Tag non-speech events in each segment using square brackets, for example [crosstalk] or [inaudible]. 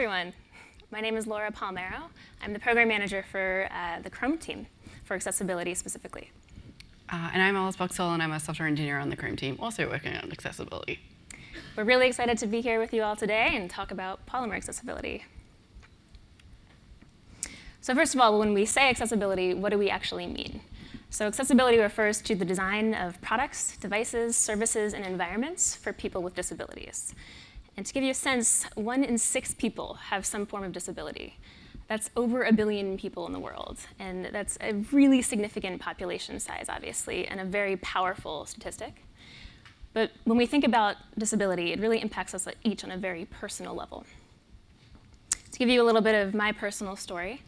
everyone. My name is Laura Palmaro. I'm the program manager for uh, the Chrome team, for accessibility specifically. Uh, and I'm Alice Boxhall, and I'm a software engineer on the Chrome team, also working on accessibility. We're really excited to be here with you all today and talk about Polymer accessibility. So first of all, when we say accessibility, what do we actually mean? So accessibility refers to the design of products, devices, services, and environments for people with disabilities. And to give you a sense, one in six people have some form of disability. That's over a billion people in the world. And that's a really significant population size, obviously, and a very powerful statistic. But when we think about disability, it really impacts us each on a very personal level. To give you a little bit of my personal story,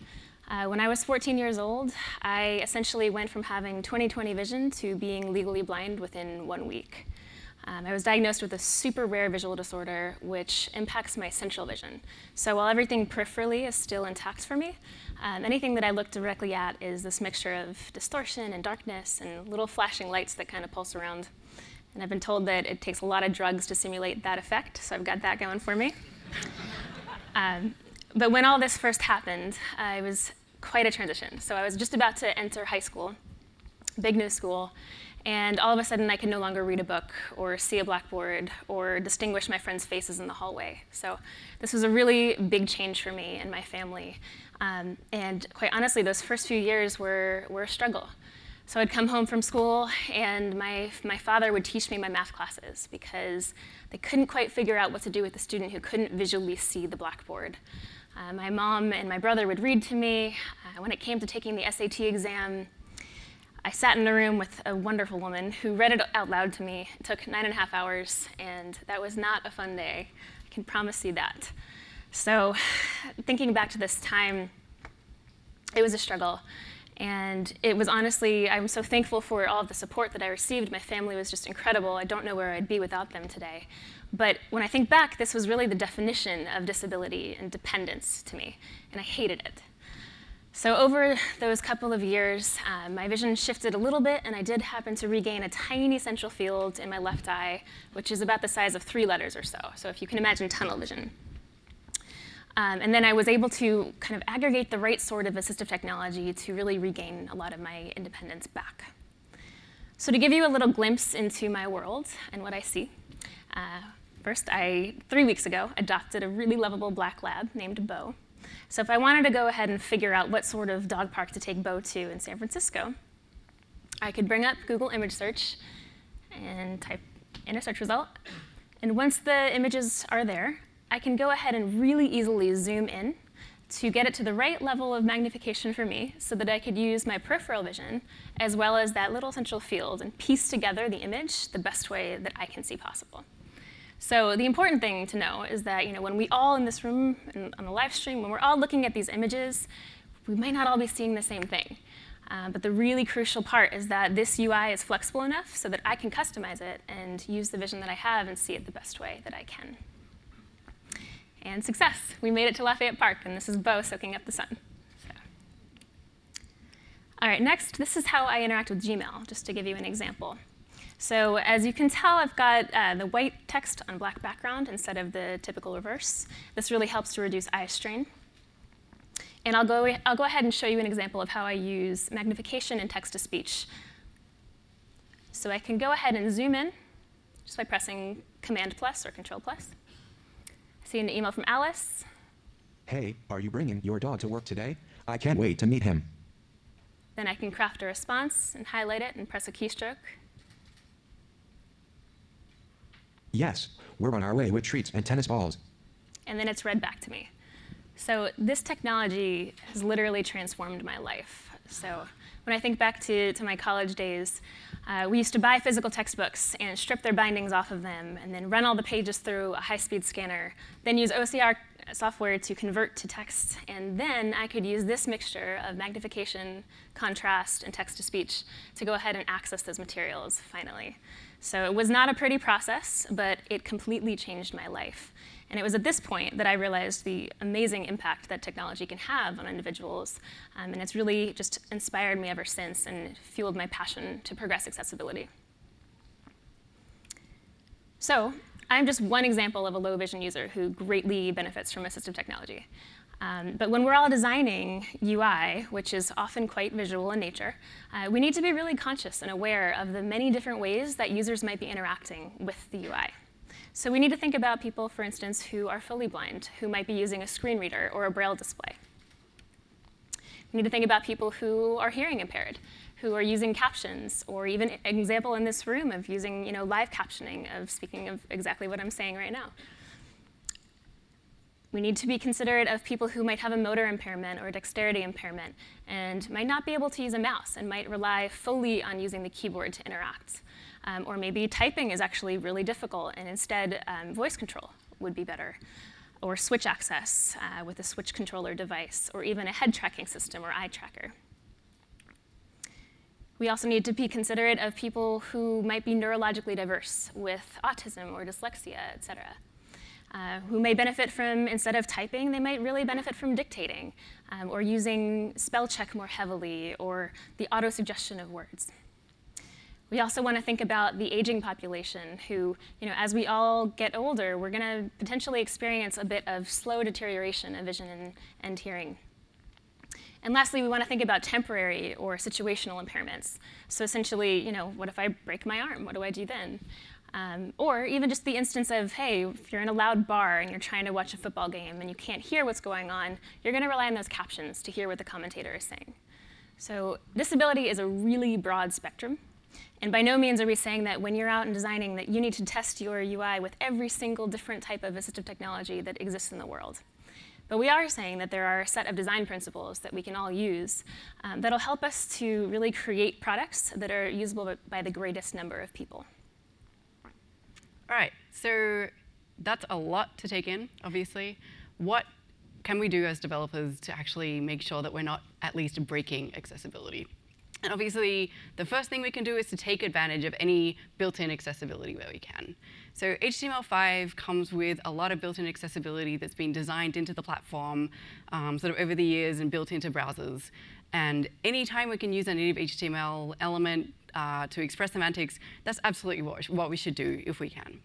uh, when I was 14 years old, I essentially went from having 20/20 vision to being legally blind within one week. Um, I was diagnosed with a super rare visual disorder which impacts my central vision. So while everything peripherally is still intact for me, um, anything that I look directly at is this mixture of distortion and darkness and little flashing lights that kind of pulse around. And I've been told that it takes a lot of drugs to simulate that effect, so I've got that going for me. [laughs] um, but when all this first happened, I was quite a transition. So I was just about to enter high school, big new school, and all of a sudden I could no longer read a book or see a blackboard or distinguish my friends' faces in the hallway. So this was a really big change for me and my family. Um, and quite honestly, those first few years were, were a struggle. So I'd come home from school and my, my father would teach me my math classes because they couldn't quite figure out what to do with a student who couldn't visually see the blackboard. Uh, my mom and my brother would read to me. Uh, when it came to taking the SAT exam, I sat in a room with a wonderful woman who read it out loud to me. It took nine and a half hours, and that was not a fun day. I can promise you that. So [sighs] thinking back to this time, it was a struggle. And it was honestly, I'm so thankful for all of the support that I received. My family was just incredible. I don't know where I'd be without them today. But when I think back, this was really the definition of disability and dependence to me, and I hated it. So over those couple of years, uh, my vision shifted a little bit, and I did happen to regain a tiny central field in my left eye, which is about the size of three letters or so. So if you can imagine tunnel vision. Um, and then I was able to kind of aggregate the right sort of assistive technology to really regain a lot of my independence back. So to give you a little glimpse into my world and what I see, uh, first I, three weeks ago, adopted a really lovable black lab named Bo. So if I wanted to go ahead and figure out what sort of dog park to take Bo to in San Francisco, I could bring up Google image search and type in a search result. And once the images are there, I can go ahead and really easily zoom in to get it to the right level of magnification for me so that I could use my peripheral vision as well as that little central field and piece together the image the best way that I can see possible. So the important thing to know is that you know, when we all in this room and on the live stream, when we're all looking at these images, we might not all be seeing the same thing. Uh, but the really crucial part is that this UI is flexible enough so that I can customize it and use the vision that I have and see it the best way that I can. And success. We made it to Lafayette Park, and this is Bo soaking up the sun. So. All right, next, this is how I interact with Gmail, just to give you an example. So as you can tell, I've got uh, the white text on black background instead of the typical reverse. This really helps to reduce eye strain. And I'll go, I'll go ahead and show you an example of how I use magnification and text-to-speech. So I can go ahead and zoom in just by pressing Command plus or Control plus. I see an email from Alice. Hey, are you bringing your dog to work today? I can't wait to meet him. Then I can craft a response and highlight it and press a keystroke Yes, we're on our way with treats and tennis balls. And then it's read back to me. So this technology has literally transformed my life. So when I think back to, to my college days, uh, we used to buy physical textbooks and strip their bindings off of them and then run all the pages through a high-speed scanner, then use OCR software to convert to text, and then I could use this mixture of magnification, contrast, and text-to-speech to go ahead and access those materials finally. So it was not a pretty process, but it completely changed my life. And it was at this point that I realized the amazing impact that technology can have on individuals. Um, and it's really just inspired me ever since and fueled my passion to progress accessibility. So I'm just one example of a low vision user who greatly benefits from assistive technology. Um, but when we're all designing UI, which is often quite visual in nature, uh, we need to be really conscious and aware of the many different ways that users might be interacting with the UI. So we need to think about people, for instance, who are fully blind, who might be using a screen reader or a braille display. We need to think about people who are hearing impaired, who are using captions, or even an example in this room of using you know, live captioning, of speaking of exactly what I'm saying right now. We need to be considerate of people who might have a motor impairment or dexterity impairment and might not be able to use a mouse and might rely fully on using the keyboard to interact. Um, or maybe typing is actually really difficult and instead um, voice control would be better. Or switch access uh, with a switch controller device, or even a head tracking system or eye tracker. We also need to be considerate of people who might be neurologically diverse with autism or dyslexia, et cetera uh, who may benefit from, instead of typing, they might really benefit from dictating um, or using spell check more heavily or the auto-suggestion of words. We also want to think about the aging population who, you know, as we all get older, we're going to potentially experience a bit of slow deterioration of vision and, and hearing. And lastly, we want to think about temporary or situational impairments. So essentially, you know, what if I break my arm? What do I do then? Um, or even just the instance of, hey, if you're in a loud bar and you're trying to watch a football game and you can't hear what's going on, you're going to rely on those captions to hear what the commentator is saying. So disability is a really broad spectrum. And by no means are we saying that when you're out and designing that you need to test your UI with every single different type of assistive technology that exists in the world. But we are saying that there are a set of design principles that we can all use um, that'll help us to really create products that are usable by the greatest number of people. All right, so that's a lot to take in, obviously. What can we do as developers to actually make sure that we're not at least breaking accessibility? And obviously, the first thing we can do is to take advantage of any built-in accessibility where we can. So HTML5 comes with a lot of built-in accessibility that's been designed into the platform um, sort of over the years and built into browsers. And anytime we can use a native HTML element uh, to express semantics, that's absolutely what, what we should do if we can.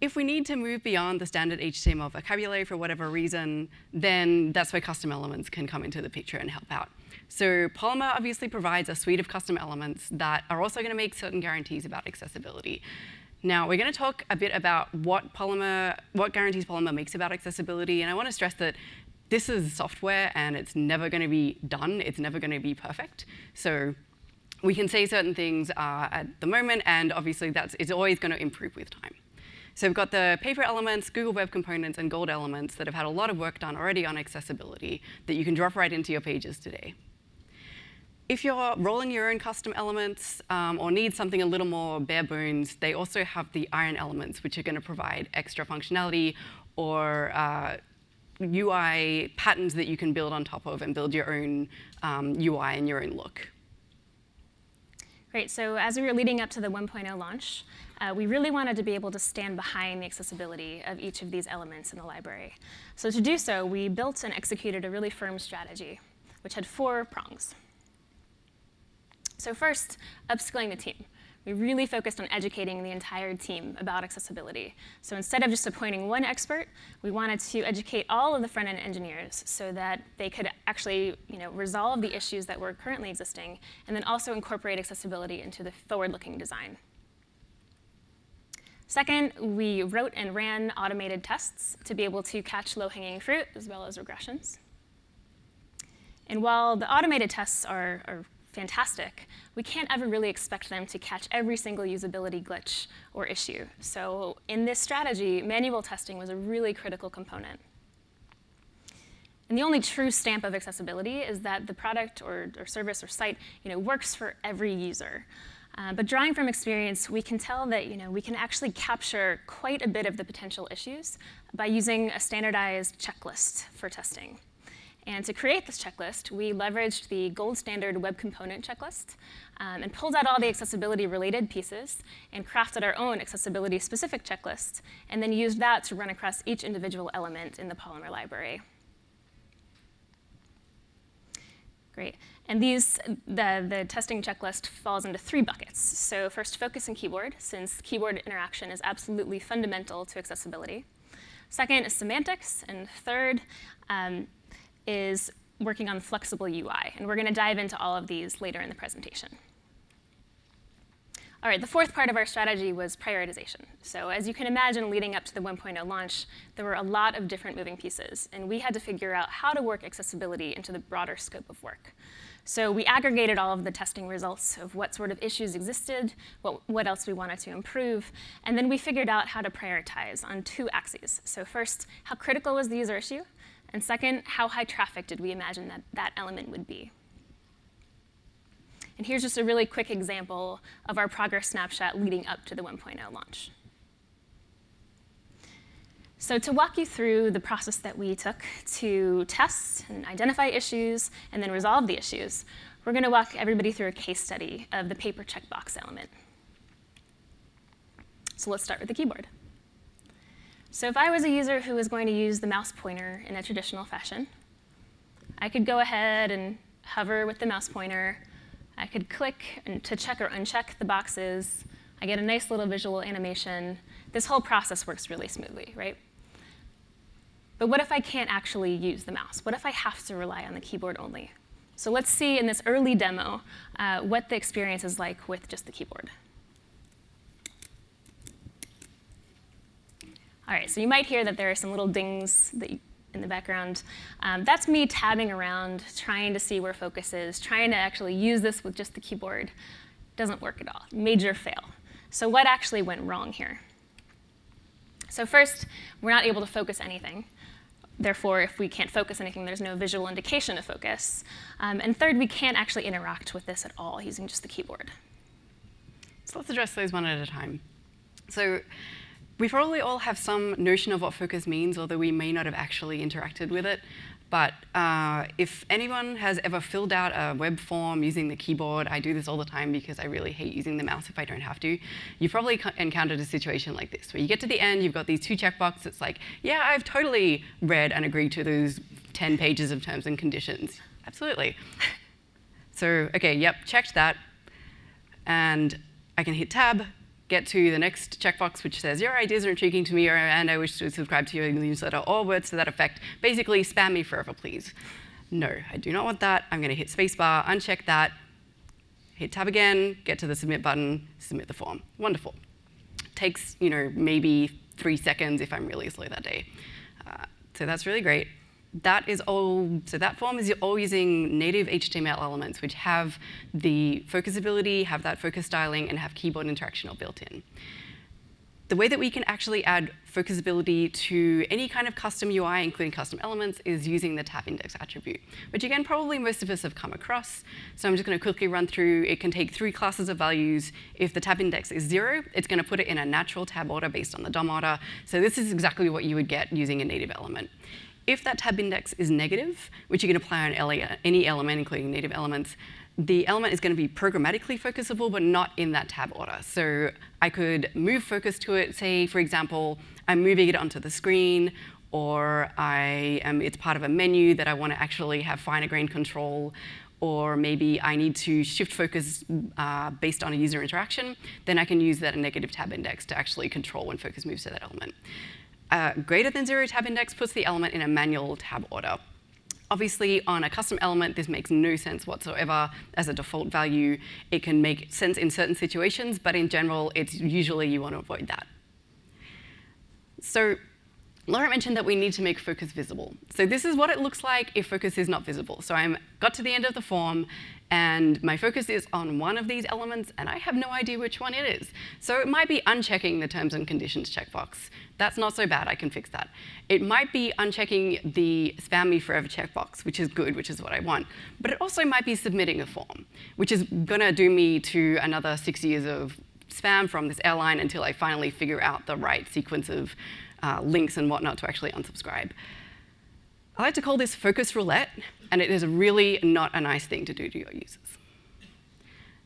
If we need to move beyond the standard HTML vocabulary for whatever reason, then that's where custom elements can come into the picture and help out. So Polymer obviously provides a suite of custom elements that are also going to make certain guarantees about accessibility. Now, we're going to talk a bit about what Polymer, what guarantees Polymer makes about accessibility, and I want to stress that this is software and it's never going to be done. It's never going to be perfect. So we can say certain things uh, at the moment, and obviously that's it's always going to improve with time. So we've got the paper elements, Google Web Components, and Gold elements that have had a lot of work done already on accessibility that you can drop right into your pages today. If you're rolling your own custom elements um, or need something a little more bare bones, they also have the iron elements, which are going to provide extra functionality or uh, UI patterns that you can build on top of and build your own um, UI and your own look. So as we were leading up to the 1.0 launch, uh, we really wanted to be able to stand behind the accessibility of each of these elements in the library. So to do so, we built and executed a really firm strategy, which had four prongs. So first, upskilling the team we really focused on educating the entire team about accessibility. So instead of just appointing one expert, we wanted to educate all of the front-end engineers so that they could actually you know, resolve the issues that were currently existing and then also incorporate accessibility into the forward-looking design. Second, we wrote and ran automated tests to be able to catch low-hanging fruit as well as regressions. And while the automated tests are, are fantastic, we can't ever really expect them to catch every single usability glitch or issue. So in this strategy, manual testing was a really critical component. And the only true stamp of accessibility is that the product or, or service or site you know, works for every user. Uh, but drawing from experience, we can tell that you know, we can actually capture quite a bit of the potential issues by using a standardized checklist for testing. And to create this checklist, we leveraged the gold standard web component checklist um, and pulled out all the accessibility related pieces and crafted our own accessibility specific checklist and then used that to run across each individual element in the Polymer library. Great. And these, the, the testing checklist falls into three buckets. So first, focus and keyboard, since keyboard interaction is absolutely fundamental to accessibility. Second is semantics, and third um, is working on flexible UI. And we're going to dive into all of these later in the presentation. All right, the fourth part of our strategy was prioritization. So as you can imagine, leading up to the 1.0 launch, there were a lot of different moving pieces, and we had to figure out how to work accessibility into the broader scope of work. So we aggregated all of the testing results of what sort of issues existed, what, what else we wanted to improve, and then we figured out how to prioritize on two axes. So first, how critical was the user issue? And second, how high traffic did we imagine that that element would be? And here's just a really quick example of our progress snapshot leading up to the 1.0 launch. So to walk you through the process that we took to test and identify issues and then resolve the issues, we're going to walk everybody through a case study of the paper checkbox element. So let's start with the keyboard. So if I was a user who was going to use the mouse pointer in a traditional fashion, I could go ahead and hover with the mouse pointer I could click to check or uncheck the boxes. I get a nice little visual animation. This whole process works really smoothly, right? But what if I can't actually use the mouse? What if I have to rely on the keyboard only? So let's see in this early demo uh, what the experience is like with just the keyboard. All right, so you might hear that there are some little dings you, in the background. Um, that's me tabbing around, trying to see where focus is, trying to actually use this with just the keyboard. Doesn't work at all, major fail. So what actually went wrong here? So first, we're not able to focus anything. Therefore, if we can't focus anything, there's no visual indication of focus. Um, and third, we can't actually interact with this at all using just the keyboard. So let's address those one at a time. So we probably all have some notion of what focus means, although we may not have actually interacted with it. But uh, if anyone has ever filled out a web form using the keyboard, I do this all the time because I really hate using the mouse if I don't have to, you've probably encountered a situation like this, where you get to the end, you've got these two checkboxes, it's like, yeah, I've totally read and agreed to those 10 pages of terms and conditions. Absolutely. [laughs] so, okay, yep, checked that. And I can hit tab, get to the next checkbox, which says, your ideas are intriguing to me, or, and I wish to subscribe to your newsletter, or words to that effect. Basically, spam me forever, please. No, I do not want that. I'm going to hit spacebar, uncheck that, hit tab again, get to the submit button, submit the form. Wonderful. Takes, you know, maybe three seconds if I'm really slow that day. Uh, so that's really great that is all, so that form is all using native HTML elements, which have the focus ability, have that focus styling, and have keyboard interaction all built in. The way that we can actually add focusability to any kind of custom UI, including custom elements, is using the tab index attribute, which again, probably most of us have come across. So I'm just going to quickly run through. It can take three classes of values. If the tab index is zero, it's going to put it in a natural tab order based on the DOM order. So this is exactly what you would get using a native element. If that tab index is negative, which you can apply on any element, including native elements, the element is going to be programmatically focusable, but not in that tab order. So I could move focus to it. Say, for example, I'm moving it onto the screen, or I am, it's part of a menu that I want to actually have finer grain control, or maybe I need to shift focus uh, based on a user interaction, then I can use that negative tab index to actually control when focus moves to that element uh, greater than zero tab index puts the element in a manual tab order. Obviously, on a custom element, this makes no sense whatsoever as a default value. It can make sense in certain situations, but in general, it's usually you want to avoid that. So Laura mentioned that we need to make focus visible. So this is what it looks like if focus is not visible. So I got to the end of the form, and my focus is on one of these elements, and I have no idea which one it is. So it might be unchecking the terms and conditions checkbox. That's not so bad, I can fix that. It might be unchecking the spam me forever checkbox, which is good, which is what I want. But it also might be submitting a form, which is gonna do me to another six years of spam from this airline until I finally figure out the right sequence of uh, links and whatnot to actually unsubscribe. I like to call this focus roulette, and it is really not a nice thing to do to your users.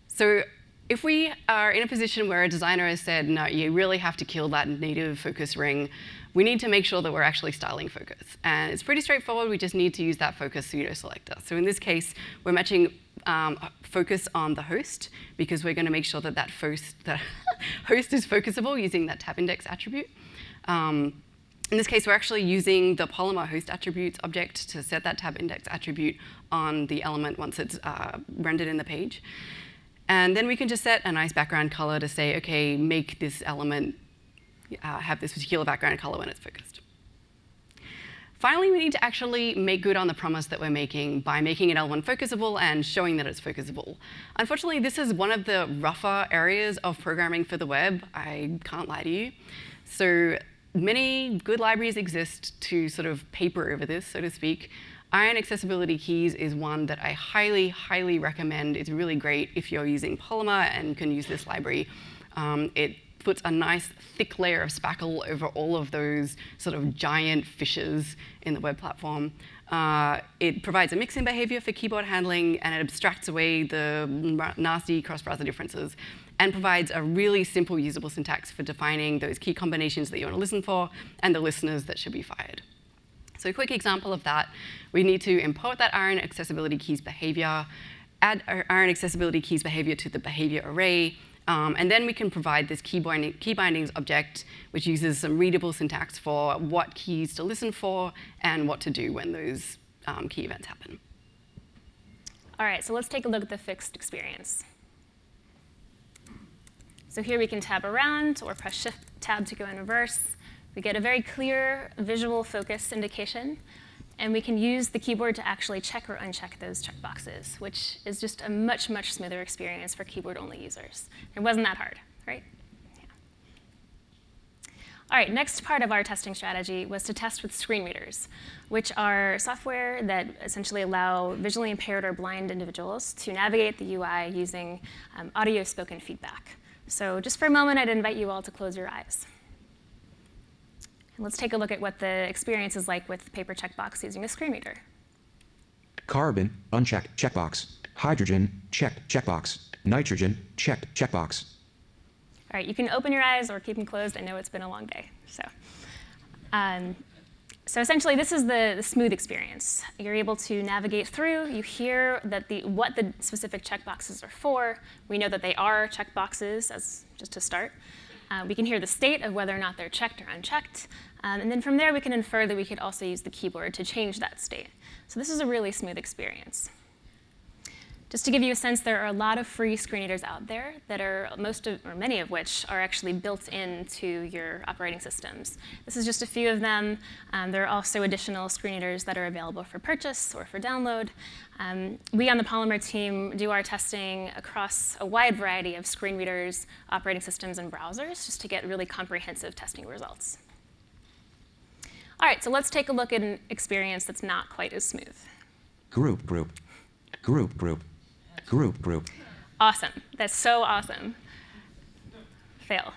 So if we are in a position where a designer has said, no, you really have to kill that native focus ring, we need to make sure that we're actually styling focus. And it's pretty straightforward. We just need to use that focus pseudo selector. So in this case, we're matching um, focus on the host because we're going to make sure that that host, that [laughs] host is focusable using that tab index attribute. Um, in this case, we're actually using the Polymer host attributes object to set that tab index attribute on the element once it's uh, rendered in the page. And then we can just set a nice background color to say, OK, make this element uh, have this particular background color when it's focused. Finally, we need to actually make good on the promise that we're making by making an element focusable and showing that it's focusable. Unfortunately, this is one of the rougher areas of programming for the web. I can't lie to you. So many good libraries exist to sort of paper over this, so to speak. Iron Accessibility Keys is one that I highly, highly recommend. It's really great if you're using Polymer and can use this library. Um, it puts a nice thick layer of spackle over all of those sort of giant fishes in the web platform. Uh, it provides a mixin behavior for keyboard handling, and it abstracts away the nasty cross-browser differences and provides a really simple usable syntax for defining those key combinations that you want to listen for and the listeners that should be fired. So a quick example of that, we need to import that iron accessibility keys behavior, add iron accessibility keys behavior to the behavior array, um, and then we can provide this key, binding, key bindings object, which uses some readable syntax for what keys to listen for and what to do when those um, key events happen. All right, so let's take a look at the fixed experience. So here we can tab around or press Shift Tab to go in reverse. We get a very clear visual focus indication. And we can use the keyboard to actually check or uncheck those checkboxes, which is just a much, much smoother experience for keyboard-only users. It wasn't that hard, right? All right, next part of our testing strategy was to test with screen readers, which are software that essentially allow visually impaired or blind individuals to navigate the UI using um, audio spoken feedback. So just for a moment, I'd invite you all to close your eyes. And let's take a look at what the experience is like with paper checkbox using a screen reader. Carbon, unchecked, checkbox. Hydrogen, checked, checkbox. Nitrogen, checked, checkbox. All right, you can open your eyes or keep them closed. I know it's been a long day. So, um, so essentially, this is the, the, smooth experience. You're able to navigate through. You hear that the, what the specific checkboxes are for. We know that they are checkboxes, as just to start. Uh, we can hear the state of whether or not they're checked or unchecked. Um, and then from there, we can infer that we could also use the keyboard to change that state. So this is a really smooth experience. Just to give you a sense, there are a lot of free screen readers out there that are most of, or many of which are actually built into your operating systems. This is just a few of them. Um, there are also additional screen readers that are available for purchase or for download. Um, we on the Polymer team do our testing across a wide variety of screen readers, operating systems, and browsers just to get really comprehensive testing results. All right, so let's take a look at an experience that's not quite as smooth. Group, group, group, group. Group, group. Awesome. That's so awesome. Fail.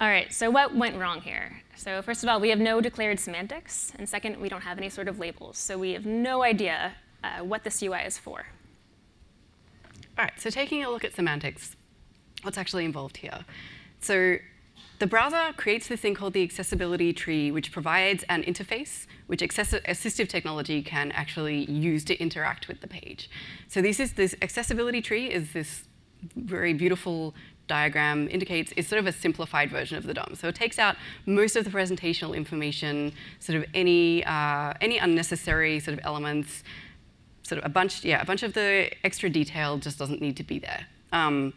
All right, so what went wrong here? So first of all, we have no declared semantics. And second, we don't have any sort of labels. So we have no idea uh, what this UI is for. All right, so taking a look at semantics, what's actually involved here? So the browser creates this thing called the accessibility tree, which provides an interface which assistive technology can actually use to interact with the page. So this is this accessibility tree is this very beautiful diagram indicates is sort of a simplified version of the DOM. So it takes out most of the presentational information, sort of any uh, any unnecessary sort of elements, sort of a bunch, yeah, a bunch of the extra detail just doesn't need to be there. Um,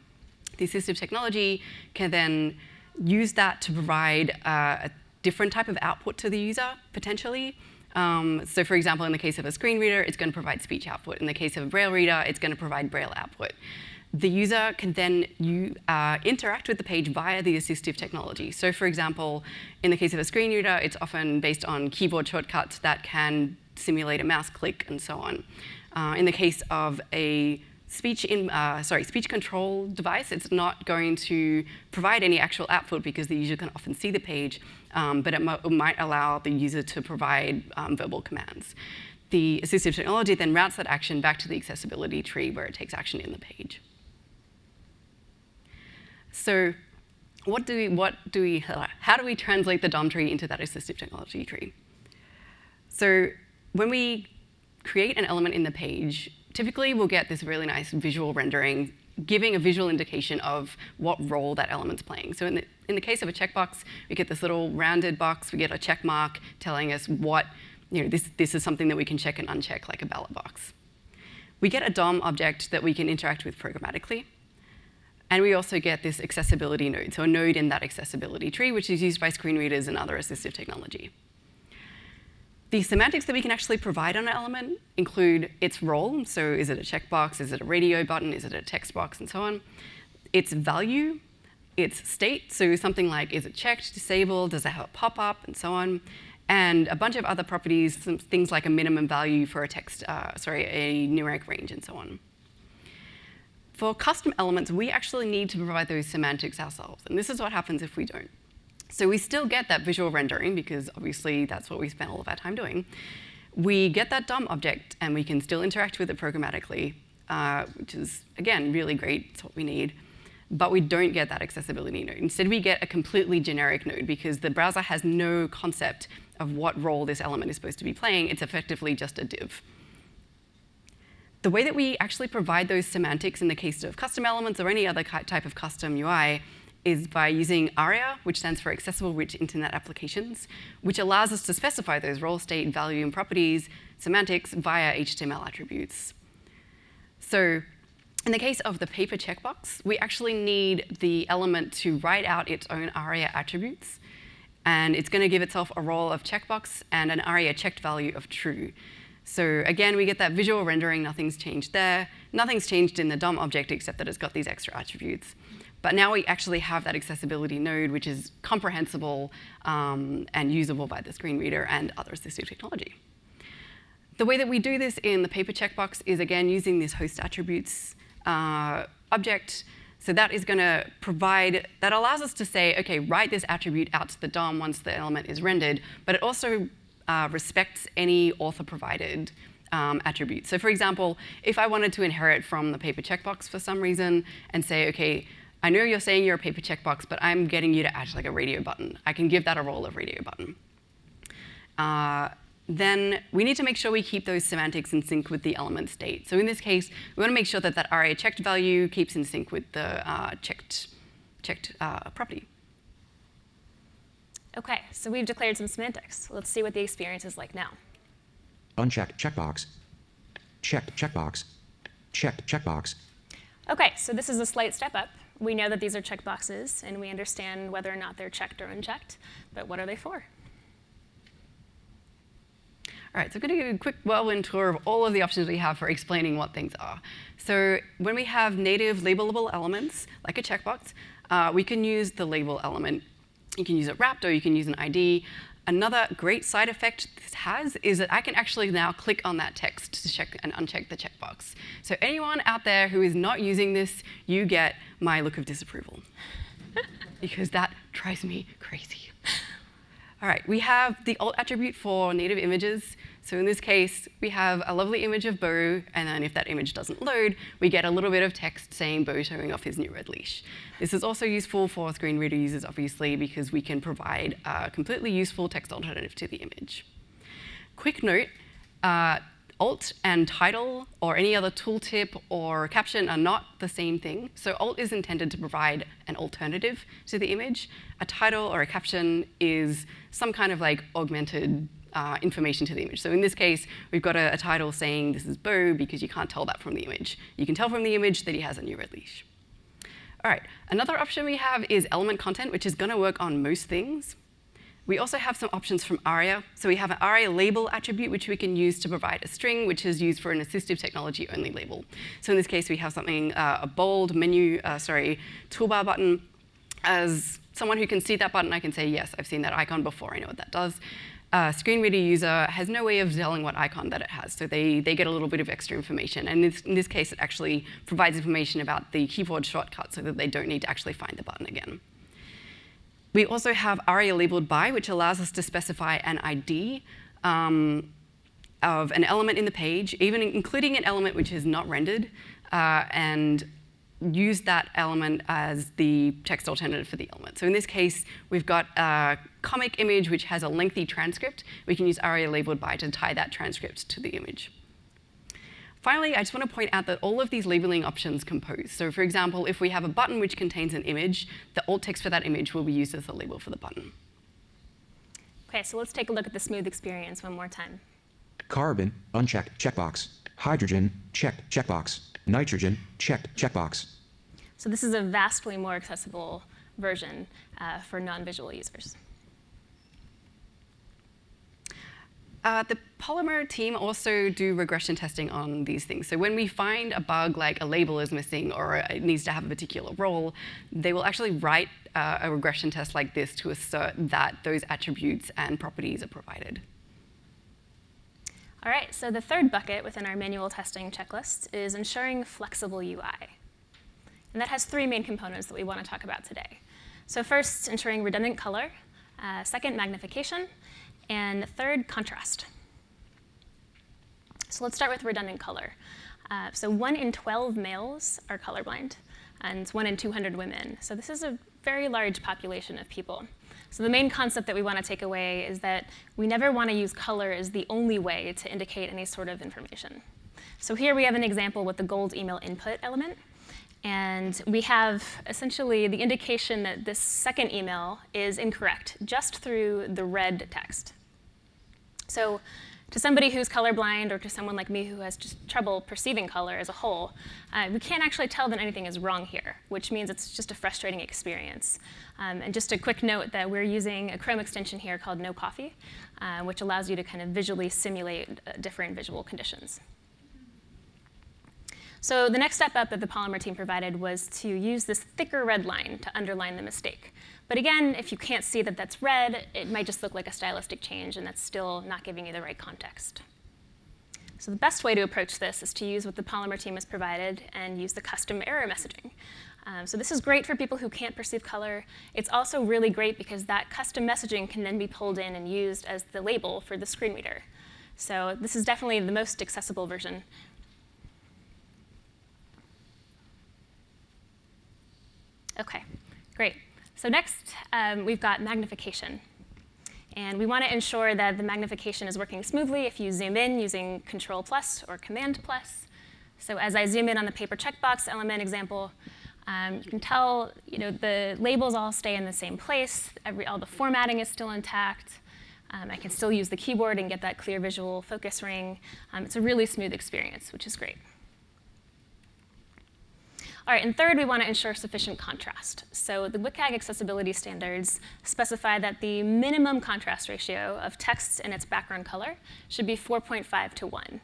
the assistive technology can then use that to provide uh, a different type of output to the user, potentially. Um, so for example, in the case of a screen reader, it's going to provide speech output. In the case of a Braille reader, it's going to provide Braille output. The user can then you, uh, interact with the page via the assistive technology. So for example, in the case of a screen reader, it's often based on keyboard shortcuts that can simulate a mouse click and so on. Uh, in the case of a speech in uh, sorry speech control device, it's not going to provide any actual output because the user can often see the page, um, but it, it, might allow the user to provide um, verbal commands. The assistive technology then routes that action back to the accessibility tree where it takes action in the page. So what do we, what do we, how do we translate the DOM tree into that assistive technology tree? So when we create an element in the page, typically we'll get this really nice visual rendering giving a visual indication of what role that element's playing. So in the, in the case of a checkbox, we get this little rounded box, we get a check mark telling us what, you know, this, this is something that we can check and uncheck like a ballot box. We get a DOM object that we can interact with programmatically. And we also get this accessibility node, so a node in that accessibility tree, which is used by screen readers and other assistive technology. The semantics that we can actually provide on an element include its role, so is it a checkbox, is it a radio button, is it a text box, and so on. Its value, its state, so something like is it checked, disabled, does it have a pop-up, and so on. And a bunch of other properties, things like a minimum value for a text, uh, sorry, a numeric range, and so on. For custom elements, we actually need to provide those semantics ourselves, and this is what happens if we don't. So we still get that visual rendering because obviously that's what we spent all of our time doing. We get that DOM object and we can still interact with it programmatically, uh, which is, again, really great. It's what we need. But we don't get that accessibility node. Instead, we get a completely generic node because the browser has no concept of what role this element is supposed to be playing. It's effectively just a div. The way that we actually provide those semantics in the case of custom elements or any other type of custom UI is by using ARIA, which stands for Accessible Rich Internet Applications, which allows us to specify those role, state, value, and properties, semantics, via HTML attributes. So in the case of the paper checkbox, we actually need the element to write out its own ARIA attributes, and it's going to give itself a role of checkbox and an ARIA checked value of true. So again, we get that visual rendering, nothing's changed there. Nothing's changed in the DOM object except that it's got these extra attributes. But now we actually have that accessibility node, which is comprehensible um, and usable by the screen reader and other assistive technology. The way that we do this in the paper checkbox is, again, using this host attributes uh, object. So that is going to provide, that allows us to say, OK, write this attribute out to the DOM once the element is rendered. But it also uh, respects any author-provided um, attributes. So for example, if I wanted to inherit from the paper checkbox for some reason and say, OK, I know you're saying you're a paper checkbox, but I'm getting you to add like a radio button. I can give that a role of radio button. Uh, then we need to make sure we keep those semantics in sync with the element state. So in this case, we want to make sure that that ARIA checked value keeps in sync with the uh, checked, checked uh, property. OK, so we've declared some semantics. Let's see what the experience is like now. Unchecked checkbox. Checked checkbox. Checked checkbox. OK, so this is a slight step up we know that these are checkboxes, and we understand whether or not they're checked or unchecked, but what are they for? All right, so I'm going to give you a quick whirlwind tour of all of the options we have for explaining what things are. So when we have native labelable elements, like a checkbox, uh, we can use the label element. You can use it wrapped, or you can use an ID. Another great side effect this has is that I can actually now click on that text to check and uncheck the checkbox. So anyone out there who is not using this, you get my look of disapproval. [laughs] because that drives me crazy. All right, we have the alt attribute for native images. So in this case, we have a lovely image of Bo, and then if that image doesn't load, we get a little bit of text saying Bo showing off his new red leash. This is also useful for screen reader users, obviously, because we can provide a completely useful text alternative to the image. Quick note, uh, alt and title or any other tooltip or caption are not the same thing. So alt is intended to provide an alternative to the image. A title or a caption is some kind of like augmented uh, information to the image. So in this case, we've got a, a, title saying this is Bo because you can't tell that from the image. You can tell from the image that he has a new red leash. All right, another option we have is element content, which is going to work on most things. We also have some options from ARIA. So we have an ARIA label attribute, which we can use to provide a string, which is used for an assistive technology only label. So in this case, we have something, uh, a bold menu, uh, sorry, toolbar button. As someone who can see that button, I can say, yes, I've seen that icon before. I know what that does uh, screen reader user has no way of telling what icon that it has, so they, they get a little bit of extra information. And this, in this case, it actually provides information about the keyboard shortcut so that they don't need to actually find the button again. We also have ARIA labeled by, which allows us to specify an ID um, of an element in the page, even including an element which is not rendered. Uh, and use that element as the text alternative for the element. So in this case, we've got a comic image which has a lengthy transcript. We can use aria labeled by to tie that transcript to the image. Finally, I just want to point out that all of these labeling options compose. So for example, if we have a button which contains an image, the alt text for that image will be used as the label for the button. Okay, so let's take a look at the smooth experience one more time. Carbon, unchecked, checkbox. Hydrogen, checked, checkbox. Nitrogen, checked, checkbox. So this is a vastly more accessible version uh, for non-visual users. Uh, the Polymer team also do regression testing on these things. So when we find a bug like a label is missing or it needs to have a particular role, they will actually write uh, a regression test like this to assert that those attributes and properties are provided. All right, so the third bucket within our manual testing checklist is ensuring flexible UI. And that has three main components that we want to talk about today. So first, ensuring redundant color. Uh, second, magnification. And third, contrast. So let's start with redundant color. Uh, so one in 12 males are colorblind, and one in 200 women. So this is a very large population of people. So the main concept that we want to take away is that we never want to use color as the only way to indicate any sort of information. So here we have an example with the gold email input element. And we have essentially the indication that this second email is incorrect just through the red text. So to somebody who's colorblind or to someone like me who has just trouble perceiving color as a whole, uh, we can't actually tell that anything is wrong here, which means it's just a frustrating experience. Um, and just a quick note that we're using a Chrome extension here called No Coffee, uh, which allows you to kind of visually simulate uh, different visual conditions. So the next step up that the Polymer team provided was to use this thicker red line to underline the mistake. But again, if you can't see that that's red, it might just look like a stylistic change, and that's still not giving you the right context. So the best way to approach this is to use what the Polymer team has provided and use the custom error messaging. Um, so this is great for people who can't perceive color. It's also really great because that custom messaging can then be pulled in and used as the label for the screen reader. So this is definitely the most accessible version. OK, great. So next, um, we've got magnification. And we want to ensure that the magnification is working smoothly if you zoom in using Control plus or Command plus. So as I zoom in on the paper checkbox element example, um, you can tell you know, the labels all stay in the same place. Every, all the formatting is still intact. Um, I can still use the keyboard and get that clear visual focus ring. Um, it's a really smooth experience, which is great. All right, and third, we want to ensure sufficient contrast. So the WCAG accessibility standards specify that the minimum contrast ratio of text and its background color should be 4.5 to 1.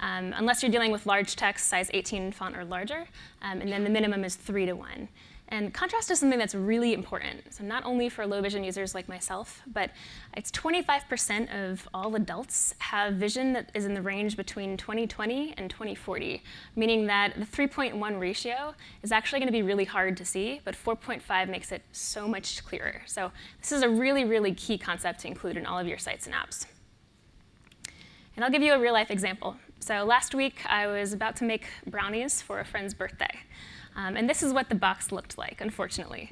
Um, unless you're dealing with large text, size 18 font or larger, um, and then the minimum is 3 to 1. And contrast is something that's really important. So not only for low vision users like myself, but it's 25% of all adults have vision that is in the range between 2020 and 2040, meaning that the 3.1 ratio is actually going to be really hard to see, but 4.5 makes it so much clearer. So this is a really, really key concept to include in all of your sites and apps. And I'll give you a real life example. So last week, I was about to make brownies for a friend's birthday. Um, and this is what the box looked like, unfortunately.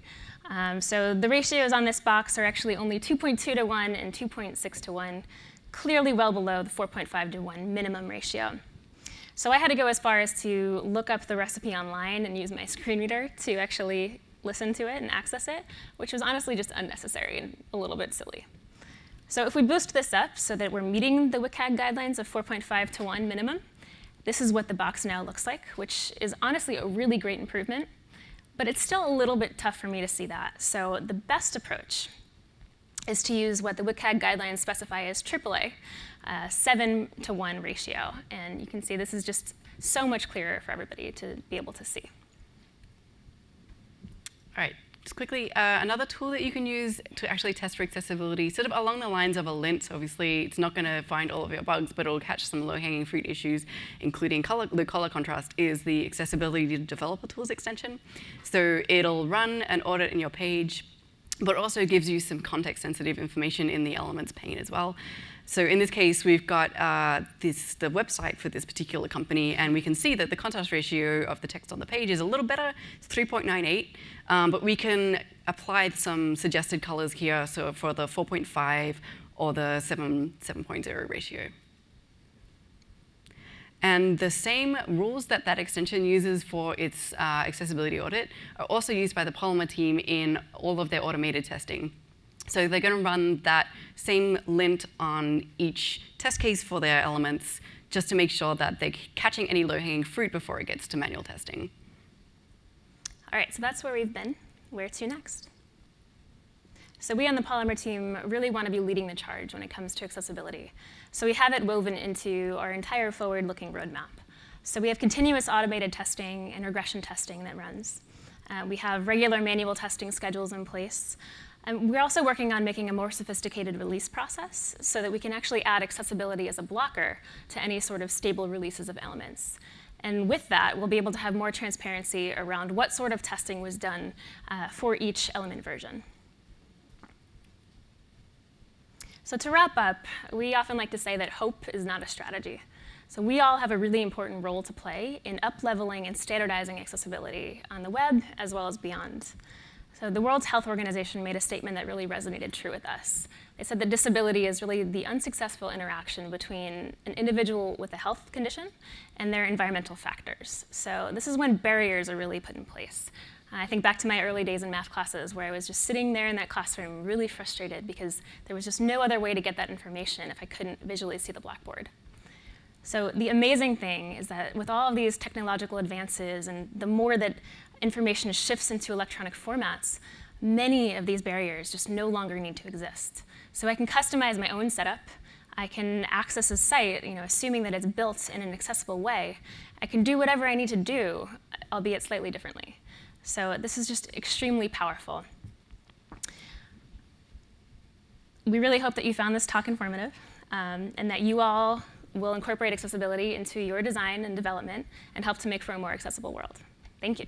Um, so the ratios on this box are actually only 2.2 to 1 and 2.6 to 1, clearly well below the 4.5 to 1 minimum ratio. So I had to go as far as to look up the recipe online and use my screen reader to actually listen to it and access it, which was honestly just unnecessary and a little bit silly. So if we boost this up so that we're meeting the WCAG guidelines of 4.5 to 1 minimum, this is what the box now looks like, which is honestly a really great improvement. But it's still a little bit tough for me to see that. So the best approach is to use what the WCAG guidelines specify as AAA, uh, 7 to 1 ratio. And you can see this is just so much clearer for everybody to be able to see. All right, just quickly, uh, another tool that you can use to actually test for accessibility, sort of along the lines of a lint. Obviously, it's not going to find all of your bugs, but it'll catch some low-hanging fruit issues, including color, the color contrast, is the accessibility developer tools extension. So it'll run an audit in your page but also gives you some context-sensitive information in the elements pane as well. So in this case, we've got uh, this, the website for this particular company, and we can see that the contrast ratio of the text on the page is a little better. It's 3.98, um, but we can apply some suggested colors here, so for the 4.5 or the 7, 7.0 ratio. And the same rules that that extension uses for its uh, accessibility audit are also used by the Polymer team in all of their automated testing. So they're going to run that same lint on each test case for their elements just to make sure that they're catching any low-hanging fruit before it gets to manual testing. All right, so that's where we've been. Where to next? So we on the Polymer team really want to be leading the charge when it comes to accessibility. So we have it woven into our entire forward-looking roadmap. So we have continuous automated testing and regression testing that runs. Uh, we have regular manual testing schedules in place. And we're also working on making a more sophisticated release process so that we can actually add accessibility as a blocker to any sort of stable releases of elements. And with that, we'll be able to have more transparency around what sort of testing was done uh, for each element version. So to wrap up, we often like to say that hope is not a strategy. So we all have a really important role to play in up-leveling and standardizing accessibility on the web as well as beyond. So the World Health Organization made a statement that really resonated true with us. They said that disability is really the unsuccessful interaction between an individual with a health condition and their environmental factors. So this is when barriers are really put in place. I think back to my early days in math classes where I was just sitting there in that classroom really frustrated because there was just no other way to get that information if I couldn't visually see the blackboard. So the amazing thing is that with all of these technological advances and the more that information shifts into electronic formats, many of these barriers just no longer need to exist. So I can customize my own setup. I can access a site, you know, assuming that it's built in an accessible way. I can do whatever I need to do, albeit slightly differently. So this is just extremely powerful. We really hope that you found this talk informative um, and that you all will incorporate accessibility into your design and development and help to make for a more accessible world. Thank you.